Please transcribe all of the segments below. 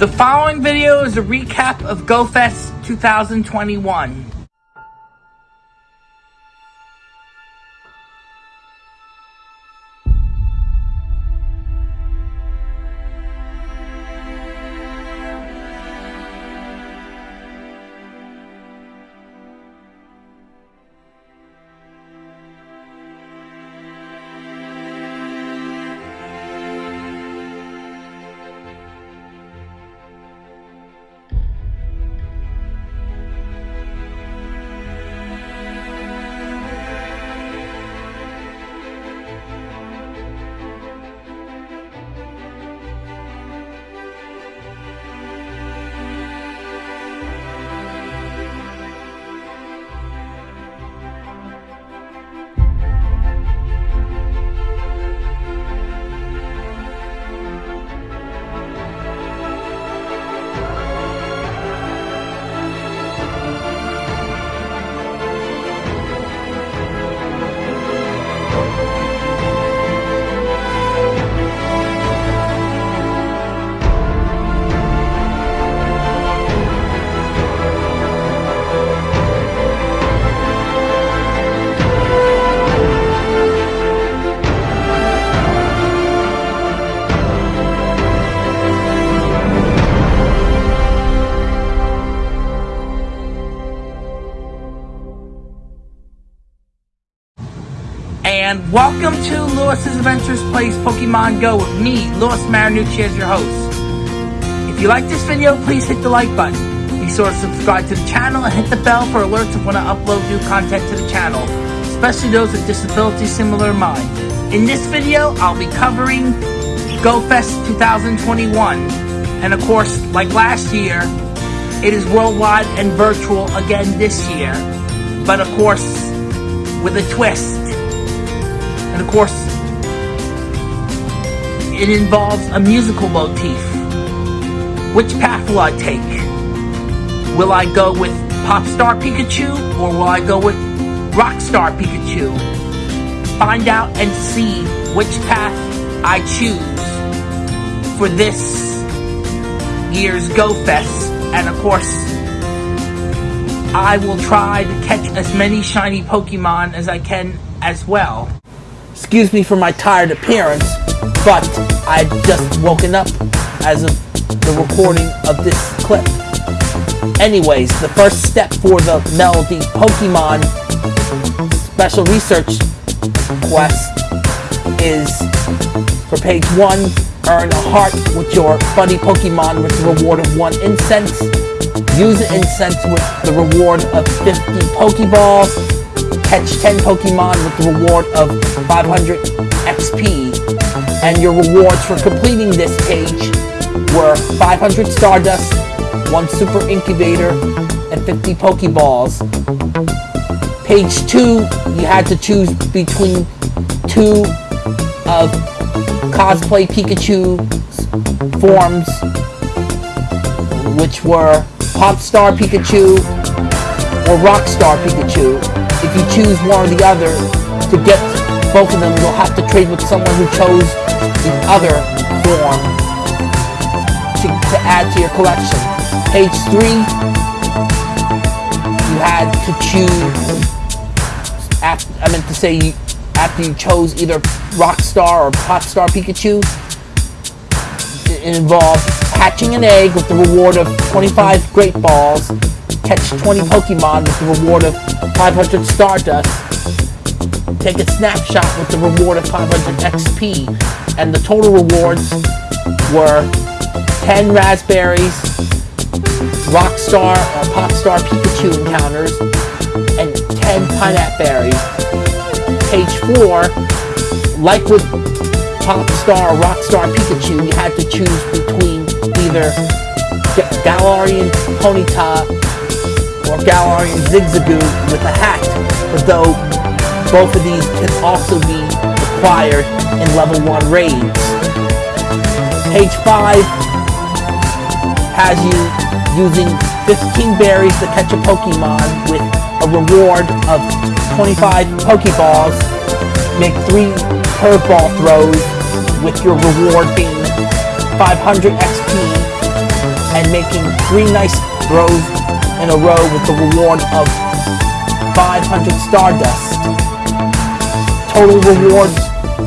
The following video is a recap of GoFest 2021. Welcome to Lewis's Adventures Plays Pokemon Go with me, Lewis Marinucci, as your host. If you like this video, please hit the like button. Be sure to subscribe to the channel and hit the bell for alerts of when I upload new content to the channel, especially those with disabilities similar to mine. In this video, I'll be covering GoFest 2021. And of course, like last year, it is worldwide and virtual again this year. But of course, with a twist. Of course, it involves a musical motif. Which path will I take? Will I go with Popstar Pikachu or will I go with Rockstar Pikachu? Find out and see which path I choose for this year's Go Fest. And of course, I will try to catch as many shiny Pokemon as I can as well. Excuse me for my tired appearance, but I've just woken up as of the recording of this clip. Anyways, the first step for the Melody Pokemon Special Research Quest is for page 1, earn a heart with your buddy Pokemon with the reward of 1 incense. Use incense with the reward of 50 Pokeballs catch 10 Pokemon with the reward of 500 XP. And your rewards for completing this page were 500 Stardust, 1 Super Incubator, and 50 Pokeballs. Page 2, you had to choose between two of Cosplay Pikachu forms, which were Popstar Pikachu or Rockstar Pikachu if you choose one or the other, to get both of them, you'll have to trade with someone who chose the other form to, to add to your collection. Page 3, you had to choose, after, I meant to say, after you chose either Rockstar or Popstar Pikachu, it involved hatching an egg with the reward of 25 Great Balls, catch 20 Pokemon with the reward of 500 Stardust, take a snapshot with the reward of 500 XP, and the total rewards were 10 Raspberries, Rockstar or uh, Popstar Pikachu encounters, and 10 Pineapple Berries. Page 4, like with Popstar or Rockstar Pikachu, you had to choose between either Galarian Ponyta or Galarian Zigzagoon with a hat, though both of these can also be acquired in level 1 raids. Page 5 has you using 15 berries to catch a Pokemon with a reward of 25 Pokeballs. Make 3 curveball throws with your reward being 500 XP and making three nice throws in a row with the reward of 500 Stardust. Total rewards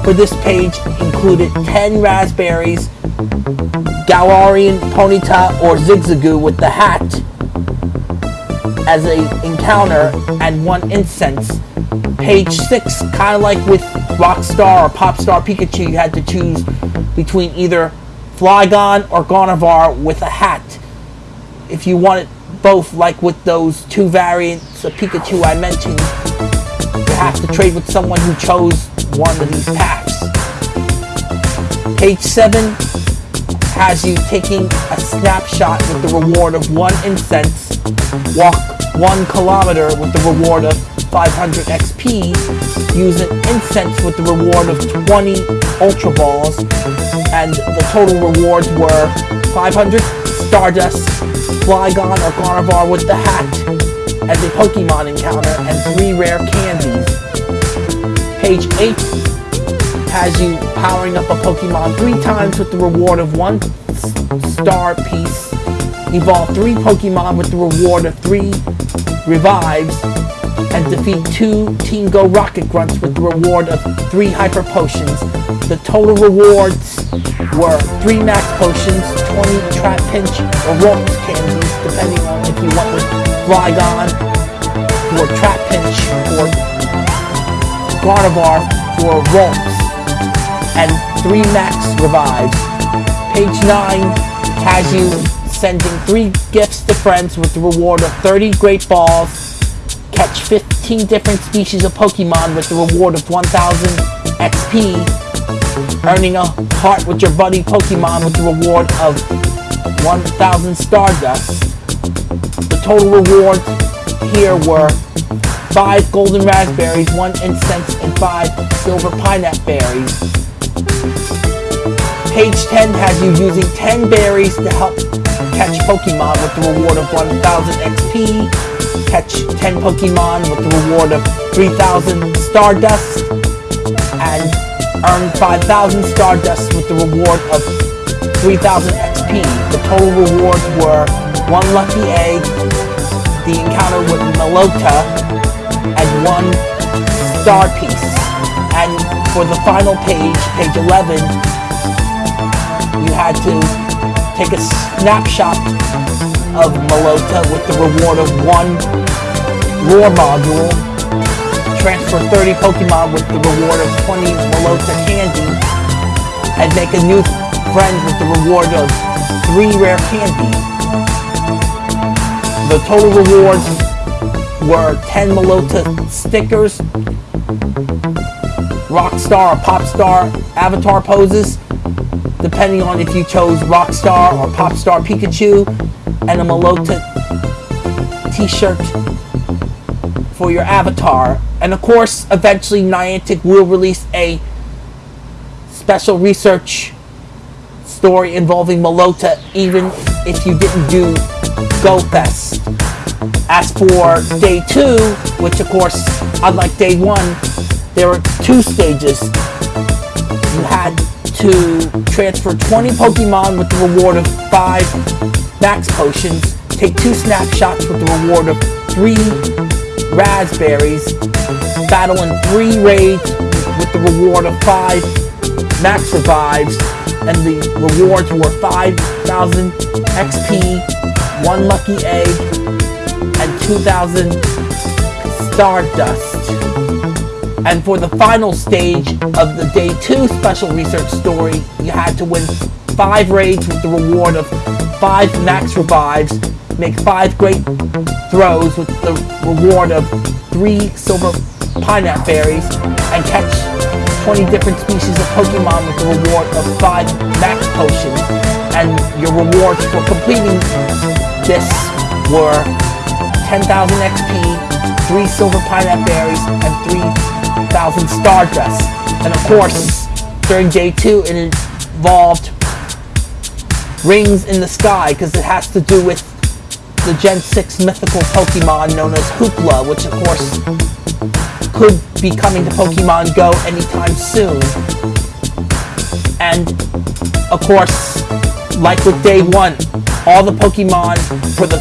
for this page included 10 raspberries, Galarian Ponyta or Zigzagoon with the hat as a encounter and one incense. Page 6, kind of like with Rockstar or Popstar Pikachu, you had to choose between either Flygon or Gardevoir with a hat. If you wanted both, like with those two variants of Pikachu I mentioned, you have to trade with someone who chose one of these packs. Page 7 has you taking a snapshot with the reward of one incense, walk one kilometer with the reward of 500 XP, use an incense with the reward of 20 Ultra Balls, and the total rewards were 500 Stardust, Flygon or Gardevoir with the hat as a Pokemon encounter, and 3 rare candies. Page 8 has you powering up a Pokemon 3 times with the reward of 1 star piece, evolve 3 Pokemon with the reward of 3 revives, and defeat 2 Team Go Rocket Grunts with the reward of 3 Hyper Potions. The total rewards were 3 Max Potions, 20 Trap Pinch or Ralts Candies, depending on if you went with Flygon or Trap Pinch or Gardevoir for Ralts, and 3 Max Revives. Page 9 has you sending 3 gifts to friends with the reward of 30 Great Balls, catch 15 different species of Pokemon with the reward of 1000 XP, earning a heart with your buddy Pokemon with the reward of 1000 Stardust. The total rewards here were 5 golden raspberries, 1 incense, and 5 silver pineapple berries. Page 10 has you using 10 berries to help catch Pokemon with the reward of 1000 XP, catch 10 Pokemon with the reward of 3000 Stardust, and earn 5000 Stardust with the reward of 3000 XP. The total rewards were 1 Lucky Egg, the encounter with Meloetta, and 1 Star Piece. And for the final page, page 11, you had to take a snapshot of Meloetta with the reward of one lure module, transfer 30 Pokemon with the reward of 20 Meloetta candy, and make a new friend with the reward of 3 rare candy. The total rewards were 10 Meloetta stickers, Rockstar or Popstar avatar poses, depending on if you chose Rockstar or Popstar Pikachu, and a Meloetta t-shirt for your avatar. And of course, eventually Niantic will release a special research story involving Meloetta, even if you didn't do Go Fest. As for day two, which of course, unlike day one, there were two stages. You had to transfer 20 Pokemon with the reward of 5 Max Potions, take 2 snapshots with the reward of 3 Raspberries, battle in 3 raids with the reward of 5 Max Revives, and the rewards were 5,000 XP, 1 Lucky Egg, and 2,000 Stardust. And for the final stage of the day two special research story, you had to win five raids with the reward of five max revives, make five great throws with the reward of three silver pineapple berries, and catch 20 different species of Pokemon with the reward of five max potions. And your rewards for completing this were 10,000 XP, three silver pineapple berries, and three thousand star Stardust. And of course, during day two, it involved rings in the sky because it has to do with the Gen 6 mythical Pokemon known as Hoopa, which of course could be coming to Pokemon Go anytime soon. And of course, like with day one, all the Pokemon for the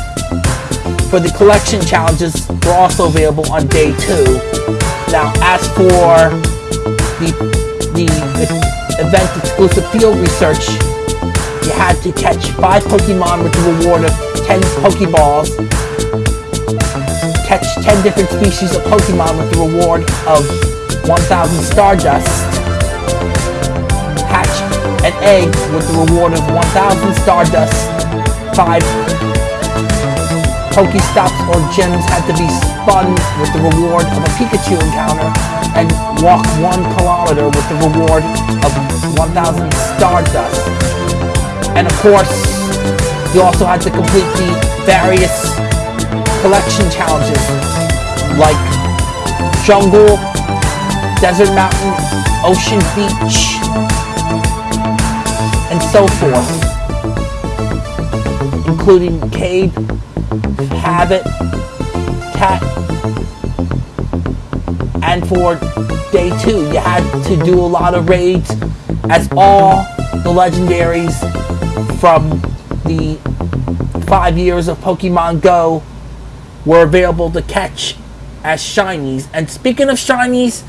for the collection challenges were also available on day two. Now, as for the the event exclusive field research, had to catch five Pokemon with the reward of 10 Pokeballs, catch 10 different species of Pokemon with the reward of 1,000 Stardust, hatch an egg with the reward of 1,000 Stardust, 5 Pokestops or gems had to be spun with the reward of a Pikachu encounter, and walk 1 kilometer with the reward of 1,000 Stardust. And of course, you also had to complete the various collection challenges, like Jungle, Desert Mountain, Ocean Beach, and so forth, including Cave, Habit, Cat, and for day two, you had to do a lot of raids as all the legendaries from the five years of Pokemon Go were available to catch as shinies. And speaking of shinies,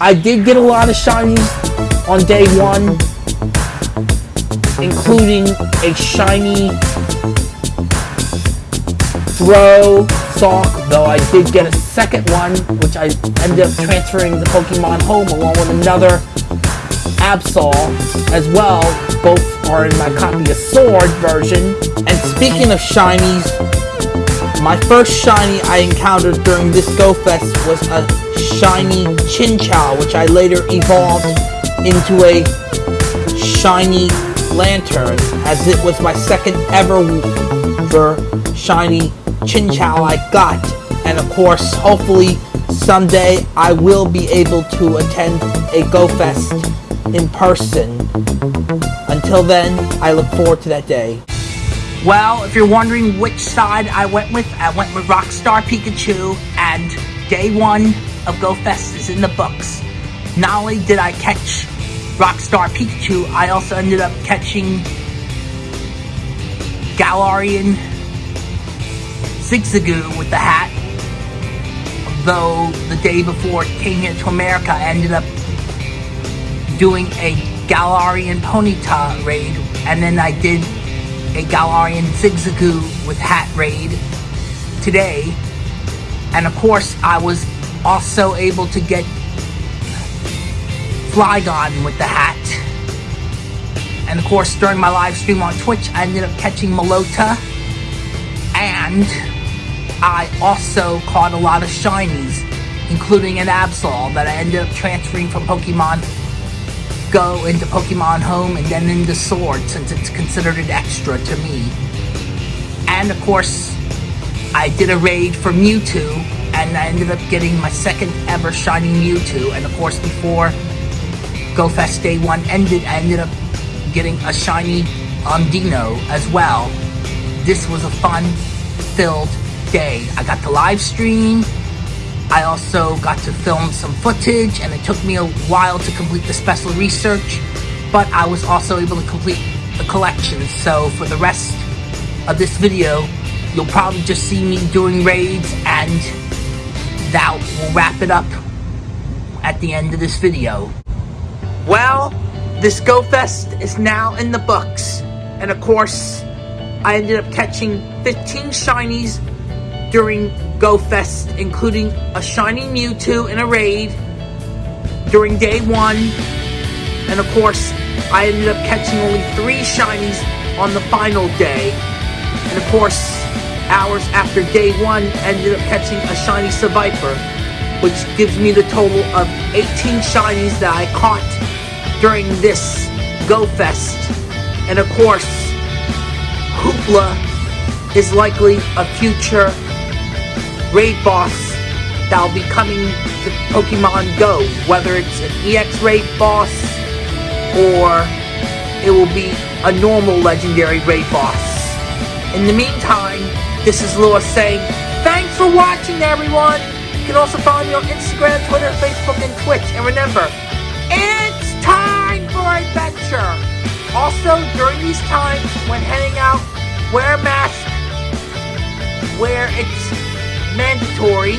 I did get a lot of shinies on day one, including a shiny throw sock, though I did get a second one, which I ended up transferring the Pokemon home along with another Absol as well. Both are in my copy of Sword version. And speaking of shinies, my first shiny I encountered during this Go Fest was a shiny Chinchou, which I later evolved into a shiny Lanturn, as it was my second ever shiny Chinchou I got. And of course, hopefully someday I will be able to attend a Go Fest in person. Until then, I look forward to that day. Well, if you're wondering which side I went with, I went with Rockstar Pikachu, and day one of Go Fest is in the books. Not only did I catch Rockstar Pikachu, I also ended up catching Galarian Zigzagoon with the hat. Though the day before it came here to America, I ended up doing a Galarian Ponyta raid, and then I did a Galarian Zigzagoon with hat raid today. And of course, I was also able to get Flygon with the hat. And of course, during my live stream on Twitch, I ended up catching Meloetta. And I also caught a lot of shinies, including an Absol that I ended up transferring from Pokemon Go into Pokemon Home and then into Sword since it's considered an extra to me. And of course, I did a raid for Mewtwo and I ended up getting my second ever shiny Mewtwo. And of course, before GoFest Day 1 ended, I ended up getting a shiny Umdino as well. This was a fun-filled day. I got to live stream, I also got to film some footage and it took me a while to complete the special research, but I was also able to complete the collection. So for the rest of this video, you'll probably just see me doing raids and that will wrap it up at the end of this video. Well, this Go Fest is now in the books. And of course, I ended up catching 15 shinies during Go Fest, including a shiny Mewtwo in a raid during day one. And of course, I ended up catching only three shinies on the final day. And of course, hours after day one, ended up catching a shiny Seviper, which gives me the total of 18 shinies that I caught during this Go Fest. And of course, Hoopa is likely a future raid boss that'll be coming to Pokemon Go, whether it's an EX raid boss or it will be a normal legendary raid boss. In the meantime, this is Lewis saying, thanks for watching everyone! You can also follow me on Instagram, Twitter, Facebook, and Twitch. And remember, it's time for adventure! Also, during these times when heading out, wear a mask where it's mandatory,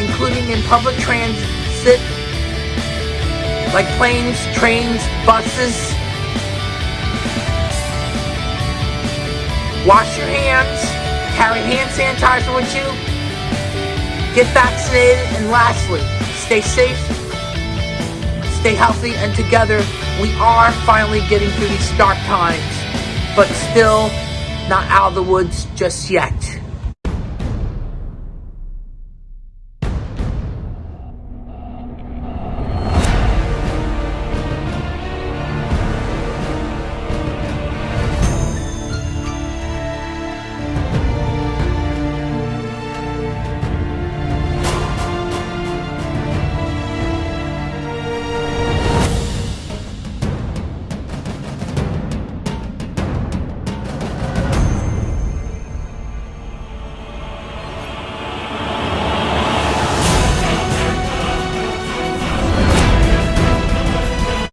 including in public transit like planes, trains, buses. Wash your hands, carry hand sanitizer with you, get vaccinated, and lastly, stay safe, stay healthy, and together we are finally getting through these dark times, but still not out of the woods just yet.